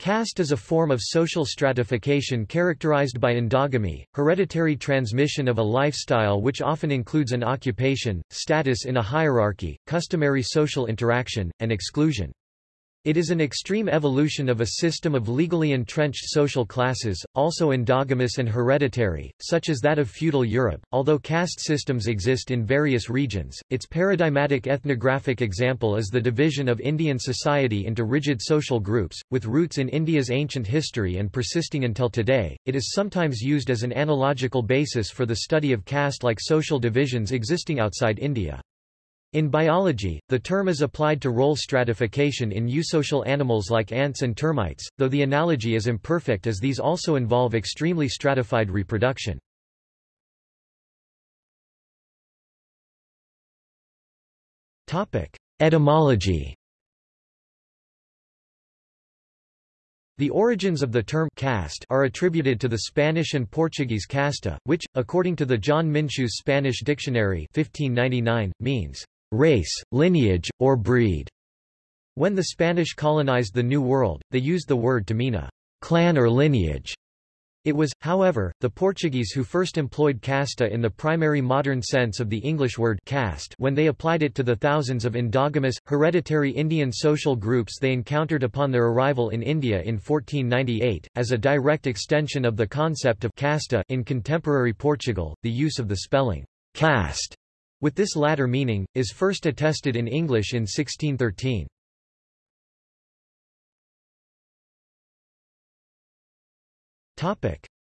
Caste is a form of social stratification characterized by endogamy, hereditary transmission of a lifestyle which often includes an occupation, status in a hierarchy, customary social interaction, and exclusion. It is an extreme evolution of a system of legally entrenched social classes, also endogamous and hereditary, such as that of feudal Europe. Although caste systems exist in various regions, its paradigmatic ethnographic example is the division of Indian society into rigid social groups, with roots in India's ancient history and persisting until today. It is sometimes used as an analogical basis for the study of caste-like social divisions existing outside India. In biology, the term is applied to role stratification in eusocial animals like ants and termites, though the analogy is imperfect as these also involve extremely stratified reproduction. Etymology The origins of the term caste are attributed to the Spanish and Portuguese casta, which, according to the John Minsheu's Spanish Dictionary 1599, means race, lineage, or breed. When the Spanish colonized the New World, they used the word to mean a clan or lineage. It was, however, the Portuguese who first employed casta in the primary modern sense of the English word caste when they applied it to the thousands of endogamous, hereditary Indian social groups they encountered upon their arrival in India in 1498, as a direct extension of the concept of casta in contemporary Portugal, the use of the spelling caste with this latter meaning, is first attested in English in 1613.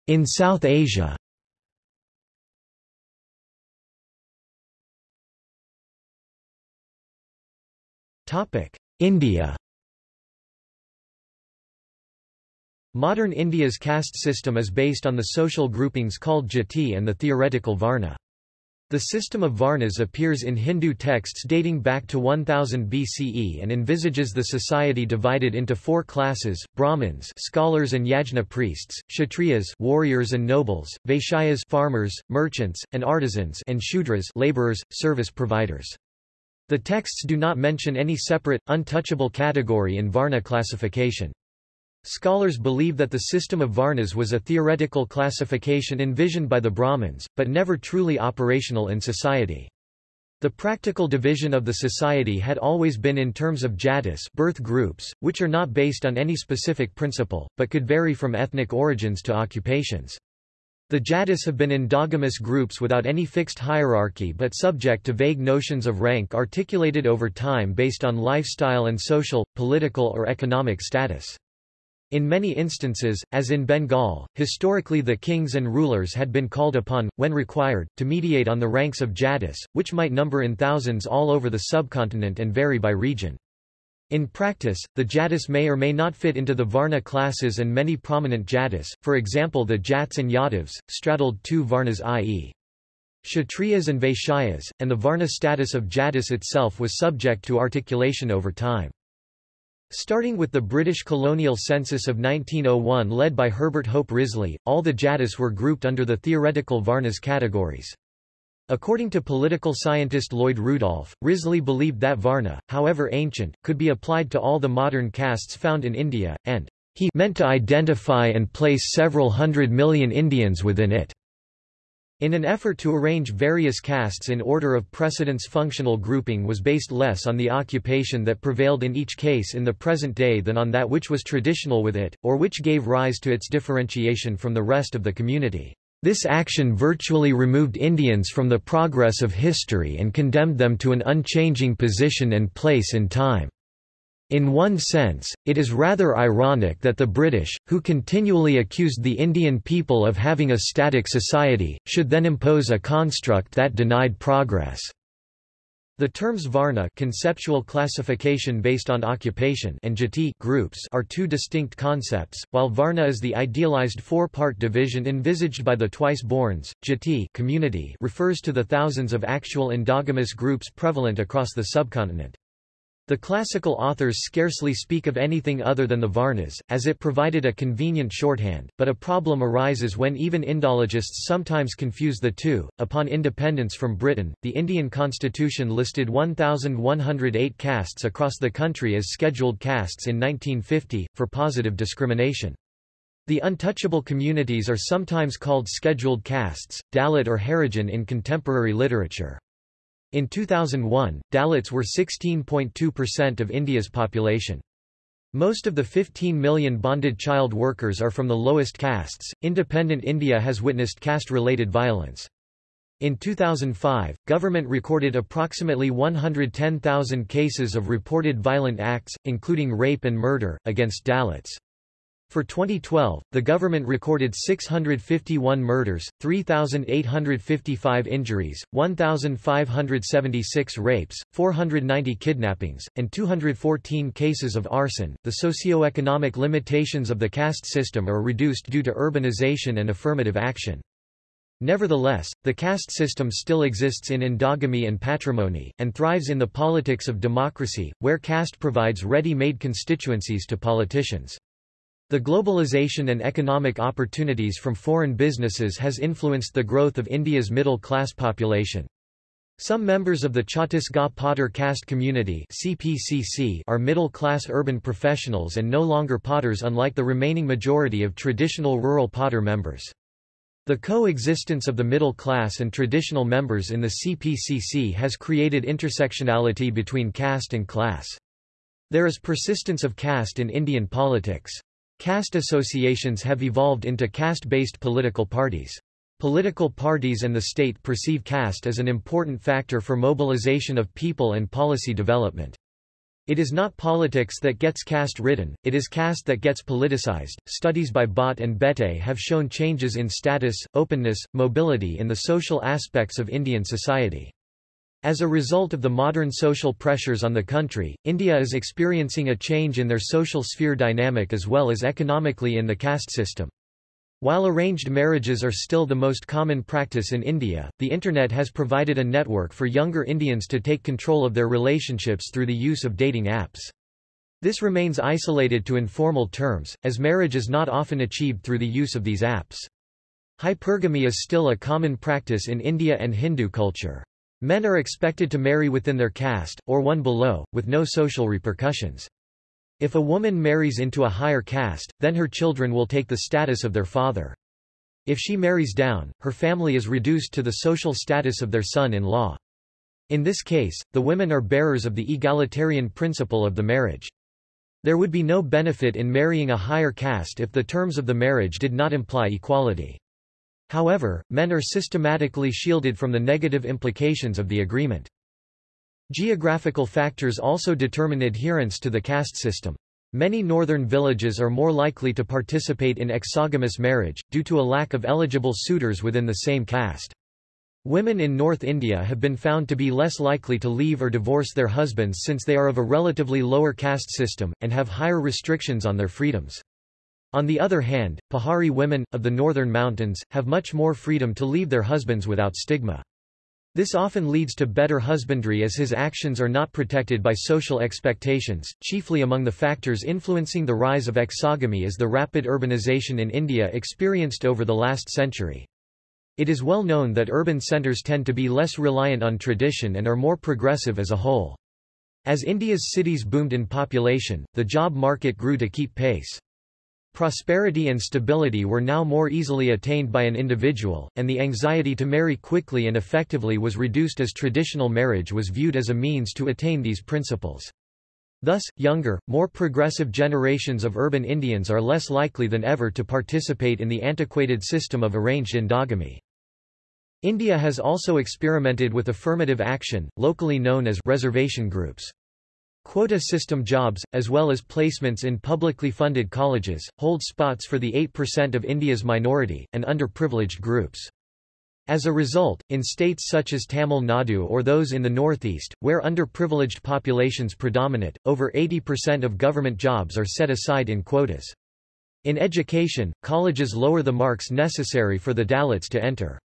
In South Asia India Modern India's caste system is based on the social groupings called jati and the theoretical varna. The system of Varnas appears in Hindu texts dating back to 1000 BCE and envisages the society divided into four classes, Brahmins scholars and yajna priests, Kshatriyas warriors and nobles, Vaishyas farmers, merchants, and artisans and Shudras laborers, service providers. The texts do not mention any separate, untouchable category in Varna classification. Scholars believe that the system of Varnas was a theoretical classification envisioned by the Brahmins, but never truly operational in society. The practical division of the society had always been in terms of jatis birth groups, which are not based on any specific principle, but could vary from ethnic origins to occupations. The jatis have been endogamous groups without any fixed hierarchy but subject to vague notions of rank articulated over time based on lifestyle and social, political or economic status. In many instances, as in Bengal, historically the kings and rulers had been called upon, when required, to mediate on the ranks of jatis, which might number in thousands all over the subcontinent and vary by region. In practice, the jatis may or may not fit into the Varna classes and many prominent jatis, for example the Jats and Yadavs, straddled two Varnas i.e. Kshatriyas and Vaishyas, and the Varna status of jatis itself was subject to articulation over time. Starting with the British colonial census of 1901 led by Herbert Hope Risley, all the Jatis were grouped under the theoretical Varnas categories. According to political scientist Lloyd Rudolph, Risley believed that Varna, however ancient, could be applied to all the modern castes found in India, and he meant to identify and place several hundred million Indians within it. In an effort to arrange various castes in order of precedence functional grouping was based less on the occupation that prevailed in each case in the present day than on that which was traditional with it, or which gave rise to its differentiation from the rest of the community. This action virtually removed Indians from the progress of history and condemned them to an unchanging position and place in time. In one sense, it is rather ironic that the British, who continually accused the Indian people of having a static society, should then impose a construct that denied progress. The terms Varna conceptual classification based on occupation and Jati groups are two distinct concepts, while Varna is the idealized four-part division envisaged by the twice-borns, Jati community refers to the thousands of actual endogamous groups prevalent across the subcontinent. The classical authors scarcely speak of anything other than the Varnas, as it provided a convenient shorthand, but a problem arises when even Indologists sometimes confuse the two. Upon independence from Britain, the Indian constitution listed 1,108 castes across the country as scheduled castes in 1950, for positive discrimination. The untouchable communities are sometimes called scheduled castes, Dalit or Harijan in contemporary literature. In 2001, Dalits were 16.2% of India's population. Most of the 15 million bonded child workers are from the lowest castes. Independent India has witnessed caste-related violence. In 2005, government recorded approximately 110,000 cases of reported violent acts, including rape and murder, against Dalits. For 2012, the government recorded 651 murders, 3,855 injuries, 1,576 rapes, 490 kidnappings, and 214 cases of arson. The socio-economic limitations of the caste system are reduced due to urbanization and affirmative action. Nevertheless, the caste system still exists in endogamy and patrimony, and thrives in the politics of democracy, where caste provides ready-made constituencies to politicians. The globalization and economic opportunities from foreign businesses has influenced the growth of India's middle-class population. Some members of the Chhattisgarh Potter caste community CPCC are middle-class urban professionals and no longer potters unlike the remaining majority of traditional rural potter members. The coexistence of the middle class and traditional members in the CPCC has created intersectionality between caste and class. There is persistence of caste in Indian politics. Caste associations have evolved into caste-based political parties. Political parties and the state perceive caste as an important factor for mobilization of people and policy development. It is not politics that gets caste ridden, it is caste that gets politicized. Studies by Bhatt and Beteille have shown changes in status, openness, mobility in the social aspects of Indian society. As a result of the modern social pressures on the country, India is experiencing a change in their social sphere dynamic as well as economically in the caste system. While arranged marriages are still the most common practice in India, the Internet has provided a network for younger Indians to take control of their relationships through the use of dating apps. This remains isolated to informal terms, as marriage is not often achieved through the use of these apps. Hypergamy is still a common practice in India and Hindu culture. Men are expected to marry within their caste, or one below, with no social repercussions. If a woman marries into a higher caste, then her children will take the status of their father. If she marries down, her family is reduced to the social status of their son-in-law. In this case, the women are bearers of the egalitarian principle of the marriage. There would be no benefit in marrying a higher caste if the terms of the marriage did not imply equality. However, men are systematically shielded from the negative implications of the agreement. Geographical factors also determine adherence to the caste system. Many northern villages are more likely to participate in exogamous marriage, due to a lack of eligible suitors within the same caste. Women in North India have been found to be less likely to leave or divorce their husbands since they are of a relatively lower caste system, and have higher restrictions on their freedoms. On the other hand, Pahari women, of the northern mountains, have much more freedom to leave their husbands without stigma. This often leads to better husbandry as his actions are not protected by social expectations. Chiefly among the factors influencing the rise of exogamy is the rapid urbanization in India experienced over the last century. It is well known that urban centres tend to be less reliant on tradition and are more progressive as a whole. As India's cities boomed in population, the job market grew to keep pace. Prosperity and stability were now more easily attained by an individual, and the anxiety to marry quickly and effectively was reduced as traditional marriage was viewed as a means to attain these principles. Thus, younger, more progressive generations of urban Indians are less likely than ever to participate in the antiquated system of arranged endogamy. India has also experimented with affirmative action, locally known as reservation groups. Quota system jobs, as well as placements in publicly funded colleges, hold spots for the 8% of India's minority, and underprivileged groups. As a result, in states such as Tamil Nadu or those in the northeast, where underprivileged populations predominate, over 80% of government jobs are set aside in quotas. In education, colleges lower the marks necessary for the Dalits to enter.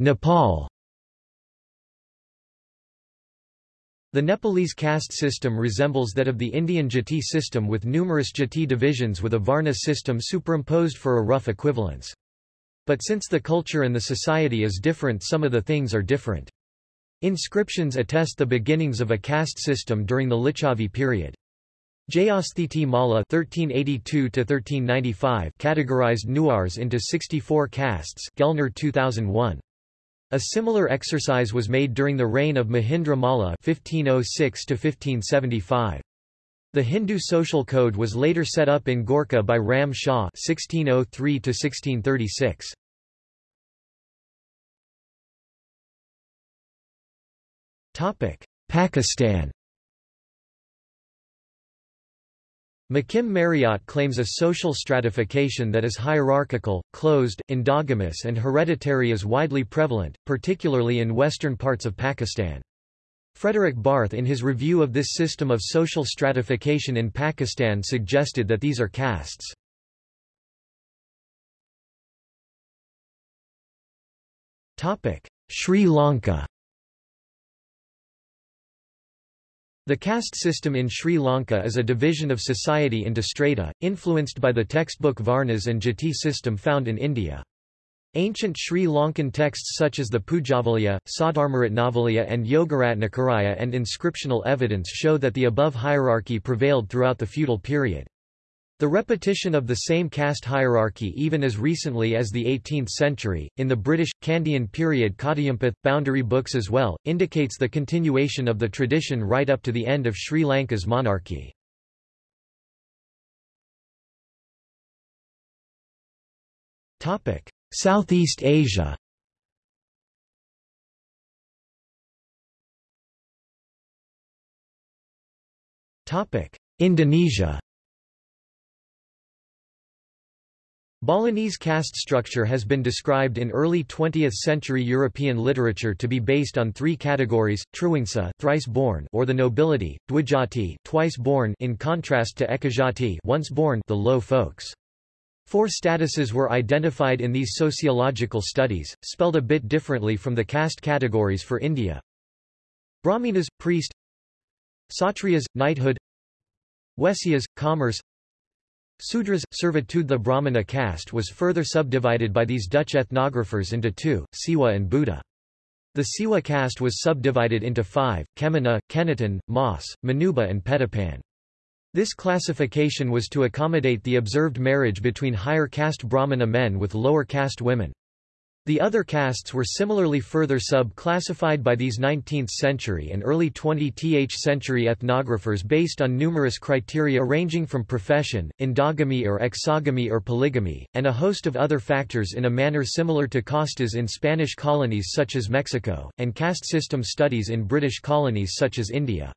Nepal The Nepalese caste system resembles that of the Indian jati system with numerous jati divisions with a varna system superimposed for a rough equivalence. But since the culture and the society is different some of the things are different. Inscriptions attest the beginnings of a caste system during the Licchavi period. Jayasthiti Malla (1382–1395) categorized Newars into 64 castes. Gellner 2001. A similar exercise was made during the reign of Mahindra Malla (1506–1575). The Hindu social code was later set up in Gorkha by Ram Shah (1603–1636). Topic: Pakistan. McKim Marriott claims a social stratification that is hierarchical, closed, endogamous and hereditary is widely prevalent, particularly in western parts of Pakistan. Fredrik Barth in his review of this system of social stratification in Pakistan suggested that these are castes. Sri Lanka The caste system in Sri Lanka is a division of society into strata, influenced by the textbook Varnas and Jati system found in India. Ancient Sri Lankan texts such as the Pujavaliya, Saddharmaratnavaliya and Yogaratnakaraya and inscriptional evidence show that the above hierarchy prevailed throughout the feudal period. The repetition of the same caste hierarchy even as recently as the 18th century, in the British, Kandyan period Kadayimpoth, boundary books as well, indicates the continuation of the tradition right up to the end of Sri Lanka's monarchy. Southeast Asia Indonesia Balinese caste structure has been described in early 20th-century European literature to be based on three categories: Triwangsa, thrice-born, or the nobility; Dwijati, twice-born, in contrast to Ekajati, once-born, the low folks. Four statuses were identified in these sociological studies, spelled a bit differently from the caste categories for India. Brahminas, priest Satriyas, knighthood Waisyas, commerce Sudras, servitude The Brahmana caste was further subdivided by these Dutch ethnographers into two, Siwa and Buddha. The Siwa caste was subdivided into five, Kemenuh, Keniten, Mas, Manuba and Petapan. This classification was to accommodate the observed marriage between higher caste Brahmana men with lower caste women. The other castes were similarly further sub-classified by these 19th-century and early 20th century ethnographers based on numerous criteria ranging from profession, endogamy or exogamy or polygamy, and a host of other factors in a manner similar to castas in Spanish colonies such as Mexico, and caste system studies in British colonies such as India.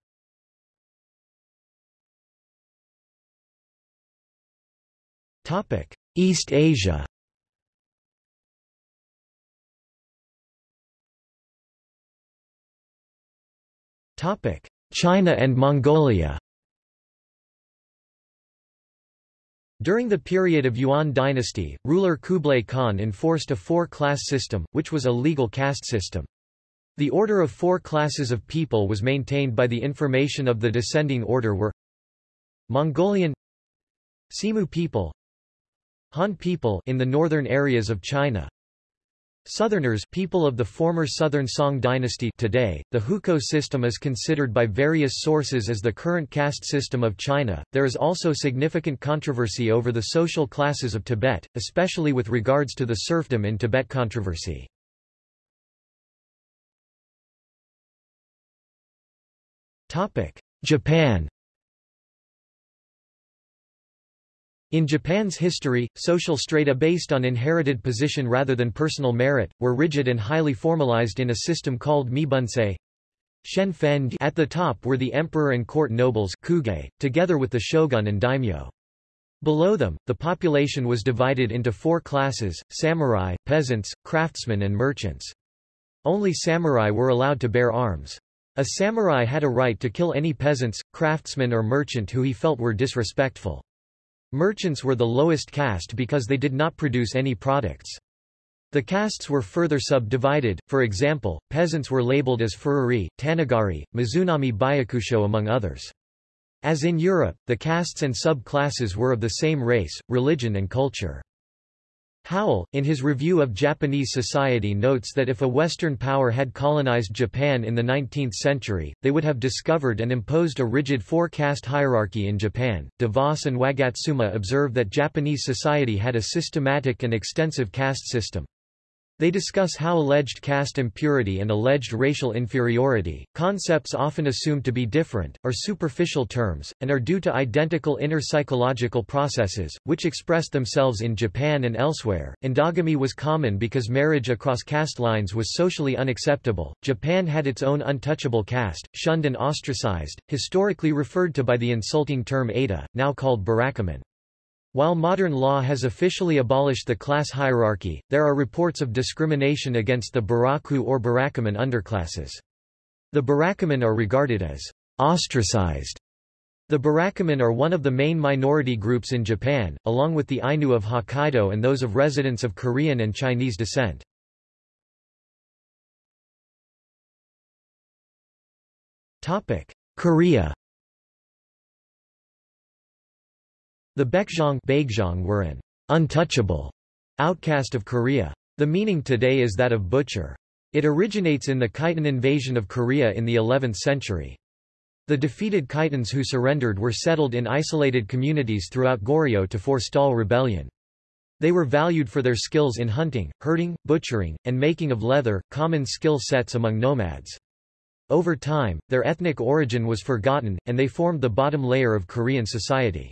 East Asia China and Mongolia During the period of Yuan dynasty, ruler Kublai Khan enforced a four-class system, which was a legal caste system. The order of four classes of people was maintained by the information of the descending order were Mongolian Semu people Han people in the northern areas of China Southerners people of the former Southern Song dynasty today, the Hukou system is considered by various sources as the current caste system of China. There is also significant controversy over the social classes of Tibet, especially with regards to the serfdom in Tibet controversy. Japan In Japan's history, social strata based on inherited position rather than personal merit, were rigid and highly formalized in a system called Mibunsei. At the top were the emperor and court nobles kuge, together with the shogun and daimyo. Below them, the population was divided into four classes, samurai, peasants, craftsmen and merchants. Only samurai were allowed to bear arms. A samurai had a right to kill any peasants, craftsmen or merchant who he felt were disrespectful. Merchants were the lowest caste because they did not produce any products. The castes were further subdivided, for example, peasants were labeled as Furiuri, Tanagari, Mizunomi Byakusho among others. As in Europe, the castes and sub-classes were of the same race, religion and culture. Howell, in his review of Japanese society notes that if a Western power had colonized Japan in the 19th century, they would have discovered and imposed a rigid four-caste hierarchy in Japan. DeVos and Wagatsuma observe that Japanese society had a systematic and extensive caste system. They discuss how alleged caste impurity and alleged racial inferiority, concepts often assumed to be different, are superficial terms, and are due to identical inner psychological processes, which expressed themselves in Japan and elsewhere. Endogamy was common because marriage across caste lines was socially unacceptable. Japan had its own untouchable caste, shunned and ostracized, historically referred to by the insulting term Eta, now called Burakumin. While modern law has officially abolished the class hierarchy, there are reports of discrimination against the Buraku or Burakumin underclasses. The Burakumin are regarded as ostracized. The Burakumin are one of the main minority groups in Japan, along with the Ainu of Hokkaido and those of residents of Korean and Chinese descent. Korea The Baekjeong were an untouchable outcast of Korea. The meaning today is that of butcher. It originates in the Khitan invasion of Korea in the 11th century. The defeated Khitans who surrendered were settled in isolated communities throughout Goryeo to forestall rebellion. They were valued for their skills in hunting, herding, butchering, and making of leather, common skill sets among nomads. Over time, their ethnic origin was forgotten, and they formed the bottom layer of Korean society.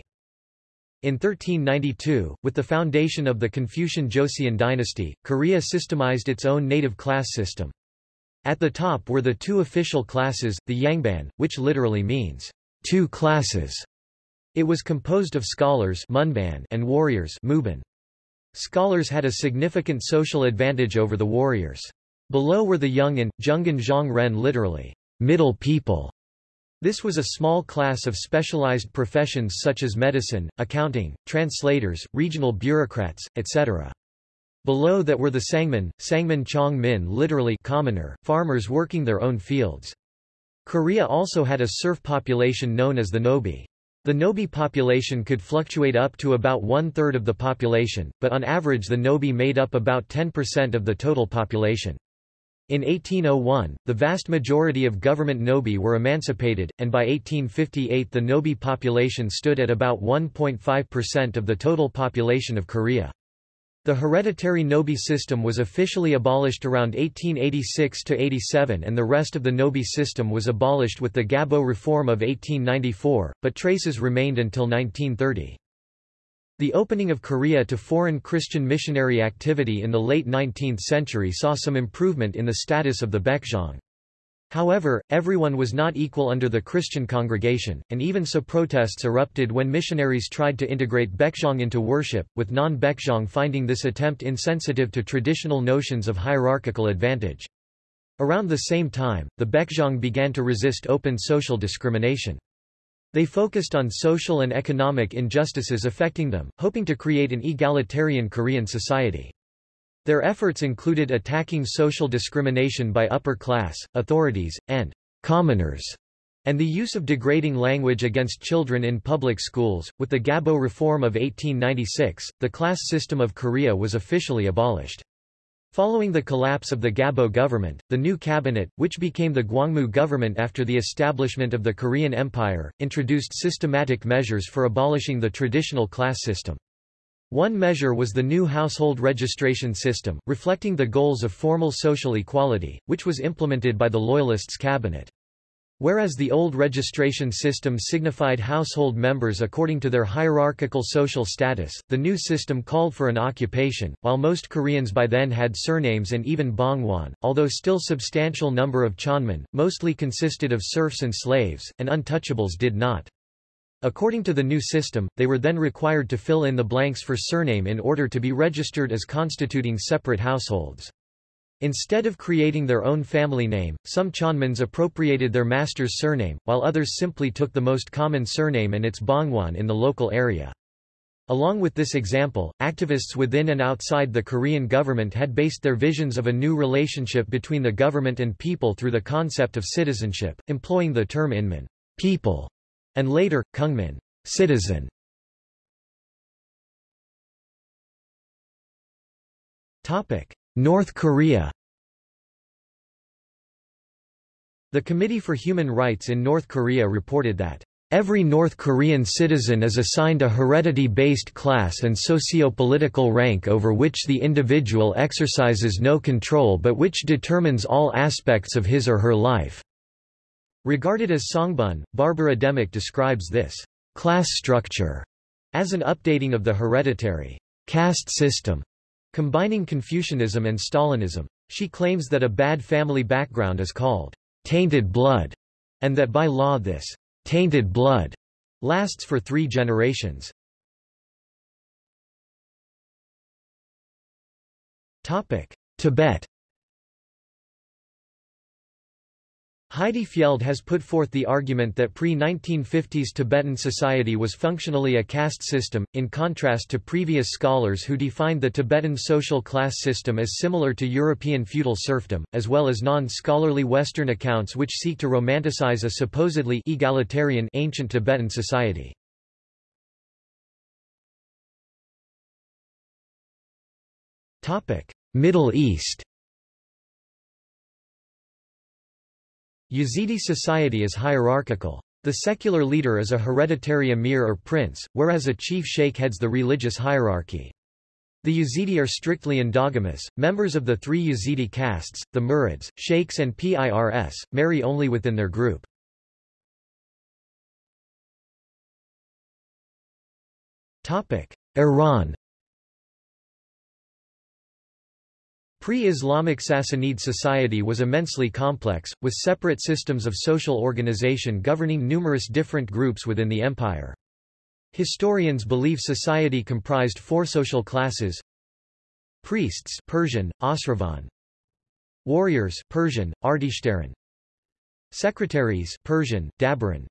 In 1392, with the foundation of the Confucian Joseon dynasty, Korea systemized its own native class system. At the top were the two official classes, the Yangban, which literally means, two classes. It was composed of scholars and warriors Scholars had a significant social advantage over the warriors. Below were the Yungin, Jungin Zhang Ren literally, middle people, this was a small class of specialized professions such as medicine, accounting, translators, regional bureaucrats, etc. Below that were the Sangmin, Sangmin Chong Min literally commoner, farmers working their own fields. Korea also had a serf population known as the Nobi. The Nobi population could fluctuate up to about one-third of the population, but on average the Nobi made up about 10% of the total population. In 1801, the vast majority of government Nobi were emancipated, and by 1858 the Nobi population stood at about 1.5% of the total population of Korea. The hereditary Nobi system was officially abolished around 1886–87 and the rest of the Nobi system was abolished with the Gabo Reform of 1894, but traces remained until 1930. The opening of Korea to foreign Christian missionary activity in the late 19th century saw some improvement in the status of the Baekjeong. However, everyone was not equal under the Christian congregation, and even so protests erupted when missionaries tried to integrate Baekjeong into worship, with non-Baekjeong finding this attempt insensitive to traditional notions of hierarchical advantage. Around the same time, the Baekjeong began to resist open social discrimination. They focused on social and economic injustices affecting them, hoping to create an egalitarian Korean society. Their efforts included attacking social discrimination by upper class, authorities, and commoners, and the use of degrading language against children in public schools. With the Gabo Reform of 1896, the class system of Korea was officially abolished. Following the collapse of the Gabo government, the new cabinet, which became the Gwangmu government after the establishment of the Korean Empire, introduced systematic measures for abolishing the traditional class system. One measure was the new household registration system, reflecting the goals of formal social equality, which was implemented by the Loyalists' cabinet. Whereas the old registration system signified household members according to their hierarchical social status, the new system called for an occupation. While most Koreans by then had surnames and even bongwan, although still substantial number of Chonmin, mostly consisted of serfs and slaves, and untouchables did not. According to the new system, they were then required to fill in the blanks for surname in order to be registered as constituting separate households. Instead of creating their own family name, some Chonmins appropriated their master's surname, while others simply took the most common surname and its bongwan in the local area. Along with this example, activists within and outside the Korean government had based their visions of a new relationship between the government and people through the concept of citizenship, employing the term inmin people, and later, kungmin citizen. North Korea The Committee for Human Rights in North Korea reported that Every North Korean citizen is assigned a heredity-based class and socio-political rank over which the individual exercises no control but which determines all aspects of his or her life. Regarded as songbun, Barbara Demick describes this class structure as an updating of the hereditary caste system, combining Confucianism and Stalinism. She claims that a bad family background is called tainted blood, and that by law this tainted blood lasts for three generations. Tibet Heidi Fjeld has put forth the argument that pre-1950s Tibetan society was functionally a caste system, in contrast to previous scholars who defined the Tibetan social class system as similar to European feudal serfdom, as well as non-scholarly Western accounts which seek to romanticize a supposedly egalitarian ancient Tibetan society. Middle East Yazidi society is hierarchical. The secular leader is a hereditary emir or prince, whereas a chief sheikh heads the religious hierarchy. The Yazidi are strictly endogamous. Members of the three Yazidi castes, the Murids, sheikhs and Pirs, marry only within their group. Iran Pre-Islamic Sassanid society was immensely complex, with separate systems of social organization governing numerous different groups within the empire. Historians believe society comprised four social classes Priests Persian, Asravan Warriors Persian, Arteshtaran Secretaries Persian, Dabiran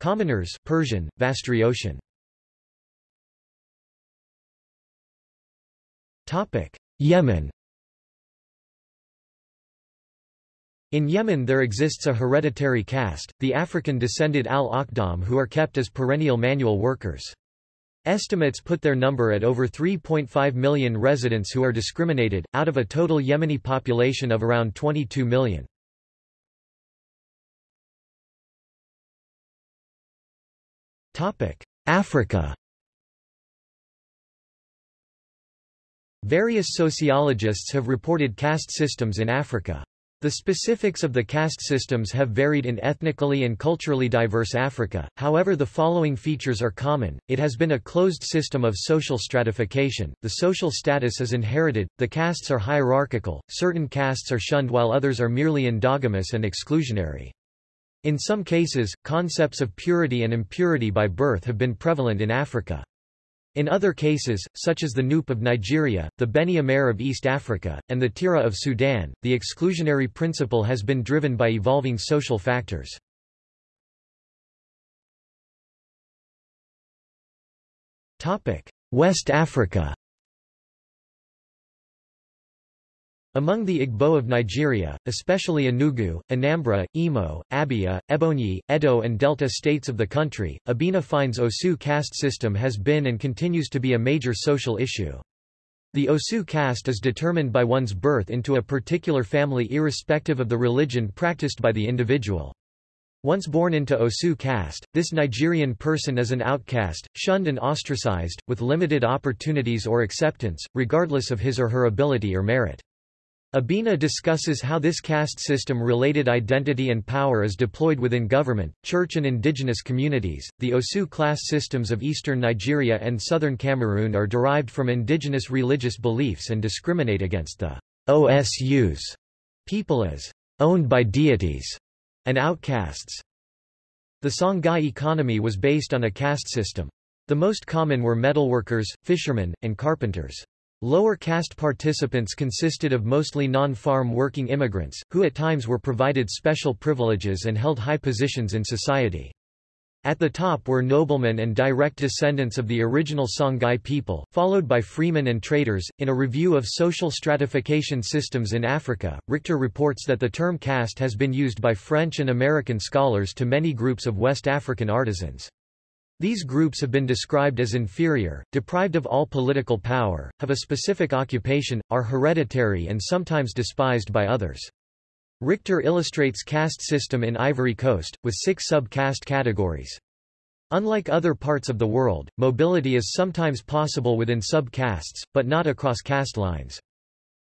Commoners Persian, Vastriotian Yemen In Yemen there exists a hereditary caste, the African-descended al-Akhdam who are kept as perennial manual workers. Estimates put their number at over 3.5 million residents who are discriminated, out of a total Yemeni population of around 22 million. Africa Various sociologists have reported caste systems in Africa. The specifics of the caste systems have varied in ethnically and culturally diverse Africa, however the following features are common, it has been a closed system of social stratification, the social status is inherited, the castes are hierarchical, certain castes are shunned while others are merely endogamous and exclusionary. In some cases, concepts of purity and impurity by birth have been prevalent in Africa. In other cases, such as the Nupe of Nigeria, the Beni Amer of East Africa, and the Tira of Sudan, the exclusionary principle has been driven by evolving social factors. West Africa Among the Igbo of Nigeria, especially Enugu, Anambra, Imo, Abia, Ebonyi, Edo and Delta states of the country, Abina finds Osu caste system has been and continues to be a major social issue. The Osu caste is determined by one's birth into a particular family irrespective of the religion practiced by the individual. Once born into Osu caste, this Nigerian person is an outcast, shunned and ostracized, with limited opportunities or acceptance, regardless of his or her ability or merit. Abina discusses how this caste system-related identity and power is deployed within government, church and indigenous communities. The Osu class systems of eastern Nigeria and southern Cameroon are derived from indigenous religious beliefs and discriminate against the OSUs, people as owned by deities, and outcasts. The Songhai economy was based on a caste system. The most common were metalworkers, fishermen, and carpenters. Lower caste participants consisted of mostly non-farm working immigrants, who at times were provided special privileges and held high positions in society. At the top were noblemen and direct descendants of the original Songhai people, followed by freemen and traders. In a review of social stratification systems in Africa, Richter reports that the term caste has been used by French and American scholars to many groups of West African artisans. These groups have been described as inferior, deprived of all political power, have a specific occupation, are hereditary and sometimes despised by others. Richter illustrates caste system in Ivory Coast, with six sub-caste categories. Unlike other parts of the world, mobility is sometimes possible within sub-castes, but not across caste lines.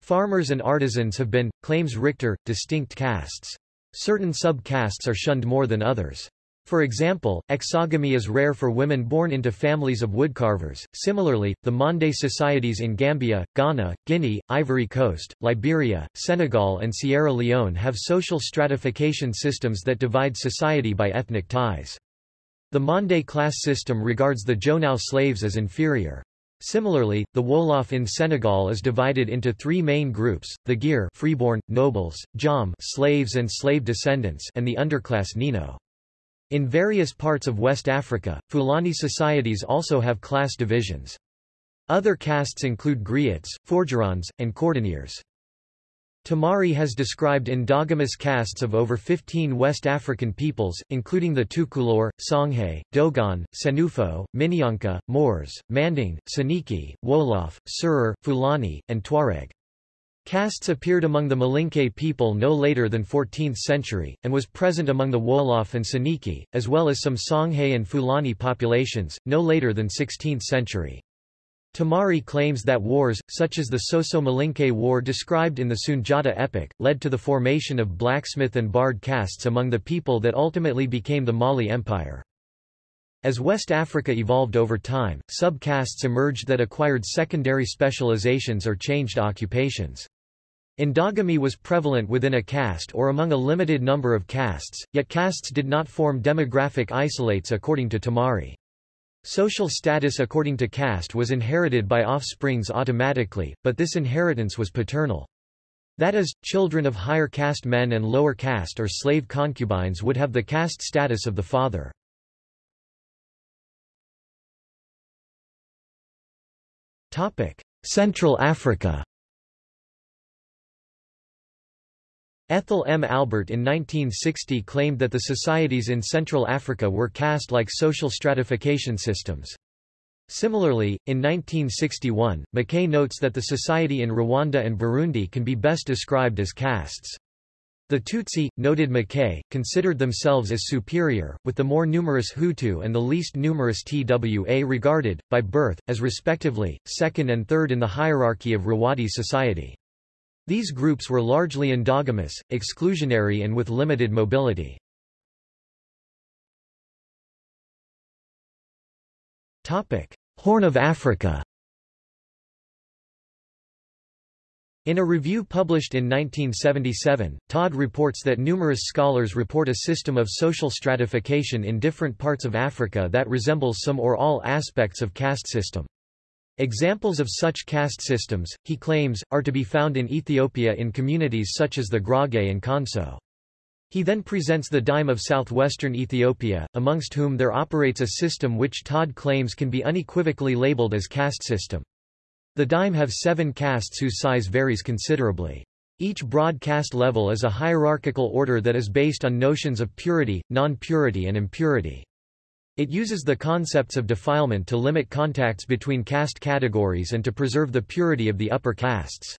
Farmers and artisans have been, claims Richter, distinct castes. Certain sub-castes are shunned more than others. For example, exogamy is rare for women born into families of woodcarvers. Similarly, the Mande societies in Gambia, Ghana, Guinea, Ivory Coast, Liberia, Senegal, and Sierra Leone have social stratification systems that divide society by ethnic ties. The Mande class system regards the Jonao slaves as inferior. Similarly, the Wolof in Senegal is divided into three main groups, the Gir freeborn, nobles, Jom slaves and slave descendants and the underclass Nino. In various parts of West Africa, Fulani societies also have class divisions. Other castes include griots, forgerons, and cordonniers. Tamari has described endogamous castes of over 15 West African peoples, including the Tukulor, Songhay, Dogon, Senufo, Minyanka, Moors, Manding, Soninke, Wolof, Serer, Fulani, and Tuareg. Castes appeared among the Malinke people no later than 14th century, and was present among the Wolof and Soninke, as well as some Songhay and Fulani populations, no later than 16th century. Tamari claims that wars, such as the Soso-Malinke War described in the Sunjata epic, led to the formation of blacksmith and bard castes among the people that ultimately became the Mali Empire. As West Africa evolved over time, sub-castes emerged that acquired secondary specializations or changed occupations. Endogamy was prevalent within a caste or among a limited number of castes, yet castes did not form demographic isolates according to Tamari. Social status according to caste was inherited by offsprings automatically, but this inheritance was paternal. That is, children of higher caste men and lower caste or slave concubines would have the caste status of the father. Central Africa Ethel M. Albert in 1960 claimed that the societies in Central Africa were caste-like social stratification systems. Similarly, in 1961, Maquet notes that the society in Rwanda and Burundi can be best described as castes. The Tutsi, noted Maquet, considered themselves as superior, with the more numerous Hutu and the least numerous Twa regarded, by birth, as respectively, second and third in the hierarchy of Rwandi society. These groups were largely endogamous, exclusionary and with limited mobility. Horn of Africa In a review published in 1977, Todd reports that numerous scholars report a system of social stratification in different parts of Africa that resembles some or all aspects of caste system. Examples of such caste systems, he claims, are to be found in Ethiopia in communities such as the Gurage and Konso. He then presents the dime of southwestern Ethiopia, amongst whom there operates a system which Todd claims can be unequivocally labeled as caste system. The dime have seven castes whose size varies considerably. Each broad caste level is a hierarchical order that is based on notions of purity, non-purity and impurity. It uses the concepts of defilement to limit contacts between caste categories and to preserve the purity of the upper castes.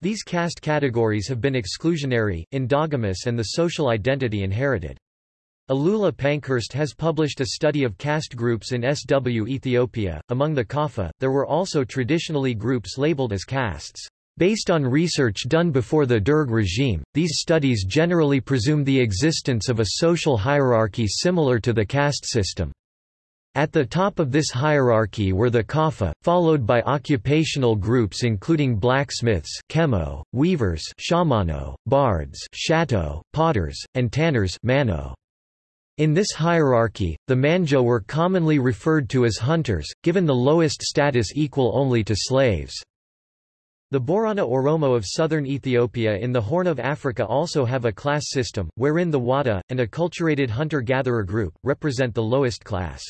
These caste categories have been exclusionary, endogamous and the social identity inherited. Alula Pankhurst has published a study of caste groups in SW Ethiopia. Among the Kafa, there were also traditionally groups labeled as castes. Based on research done before the Derg regime, these studies generally presume the existence of a social hierarchy similar to the caste system. At the top of this hierarchy were the Kafa, followed by occupational groups including blacksmiths chemo, weavers shamano, bards shato, potters, and tanners mano. In this hierarchy, the manjo were commonly referred to as hunters, given the lowest status equal only to slaves. The Borana Oromo of southern Ethiopia in the Horn of Africa also have a class system, wherein the Wada, an acculturated hunter-gatherer group, represent the lowest class.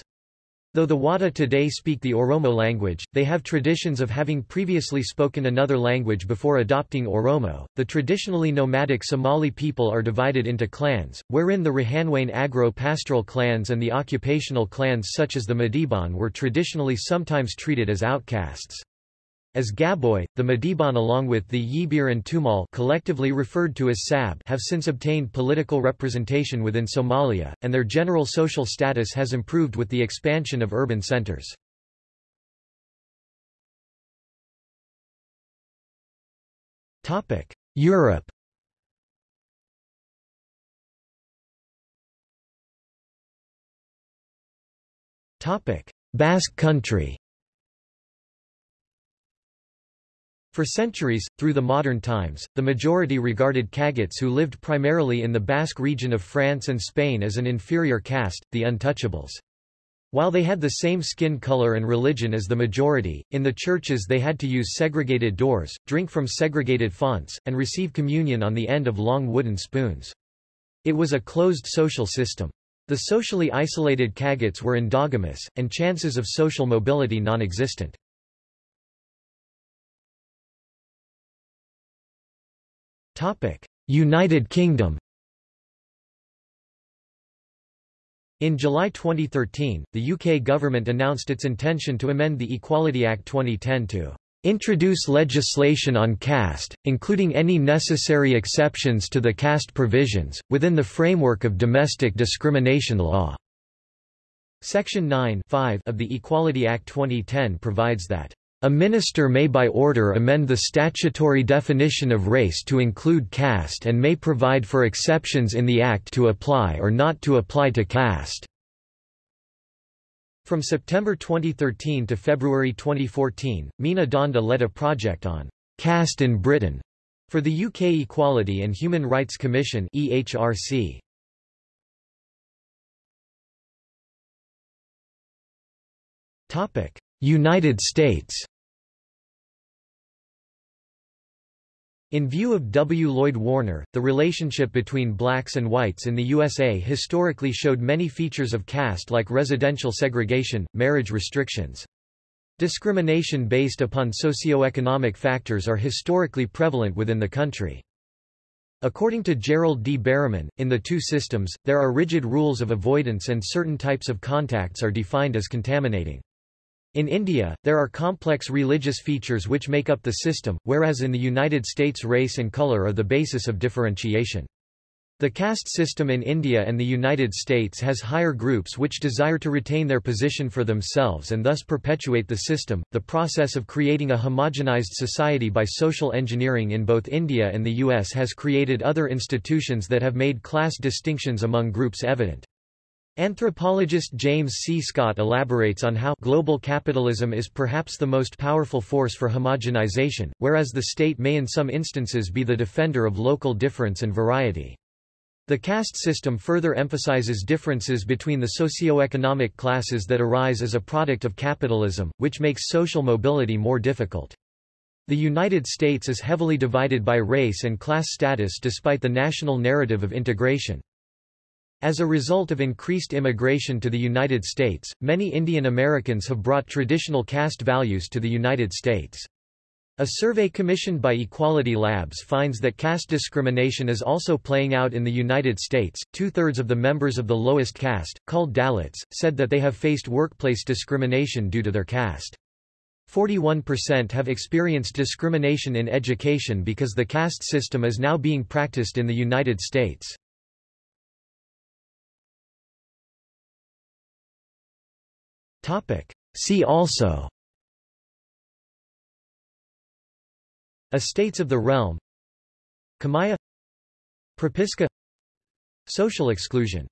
Though the Wada today speak the Oromo language, they have traditions of having previously spoken another language before adopting Oromo. The traditionally nomadic Somali people are divided into clans, wherein the Rahanweyn agro-pastoral clans and the occupational clans such as the Madiban were traditionally sometimes treated as outcasts. As Gaboy, the Madiban along with the Yibir and Tumal collectively referred to as Sab have since obtained political representation within Somalia, and their general social status has improved with the expansion of urban centers. Europe Basque country For centuries, through the modern times, the majority regarded Cagots who lived primarily in the Basque region of France and Spain as an inferior caste, the untouchables. While they had the same skin color and religion as the majority, in the churches they had to use segregated doors, drink from segregated fonts, and receive communion on the end of long wooden spoons. It was a closed social system. The socially isolated Cagots were endogamous, and chances of social mobility non-existent. United Kingdom In July 2013, the UK government announced its intention to amend the Equality Act 2010 to introduce legislation on caste, including any necessary exceptions to the caste provisions, within the framework of domestic discrimination law. Section 9 of the Equality Act 2010 provides that a minister may by order amend the statutory definition of race to include caste and may provide for exceptions in the Act to apply or not to apply to caste. From September 2013 to February 2014, Meena Dhanda led a project on caste in Britain for the UK Equality and Human Rights Commission EHRC. Topic: United States In view of W. Lloyd Warner, the relationship between blacks and whites in the USA historically showed many features of caste like residential segregation, marriage restrictions. Discrimination based upon socioeconomic factors are historically prevalent within the country. According to Gerald D. Berreman, in the two systems, there are rigid rules of avoidance and certain types of contacts are defined as contaminating. In India, there are complex religious features which make up the system, whereas in the United States race and color are the basis of differentiation. The caste system in India and the United States has higher groups which desire to retain their position for themselves and thus perpetuate the system. The process of creating a homogenized society by social engineering in both India and the US has created other institutions that have made class distinctions among groups evident. Anthropologist James C. Scott elaborates on how global capitalism is perhaps the most powerful force for homogenization, whereas the state may in some instances be the defender of local difference and variety. The caste system further emphasizes differences between the socio-economic classes that arise as a product of capitalism, which makes social mobility more difficult. The United States is heavily divided by race and class status despite the national narrative of integration. As a result of increased immigration to the United States, many Indian Americans have brought traditional caste values to the United States. A survey commissioned by Equality Labs finds that caste discrimination is also playing out in the United States. Two thirds of the members of the lowest caste, called Dalits, said that they have faced workplace discrimination due to their caste. 41% have experienced discrimination in education because the caste system is now being practiced in the United States. See also. Estates of the realm. Kamaiya Propiska. Social exclusion